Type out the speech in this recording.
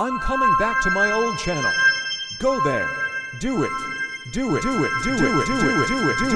I'm coming back to my old channel. Go there. Do it. Do it. Do it. Do it. Do it. Do it. Do it.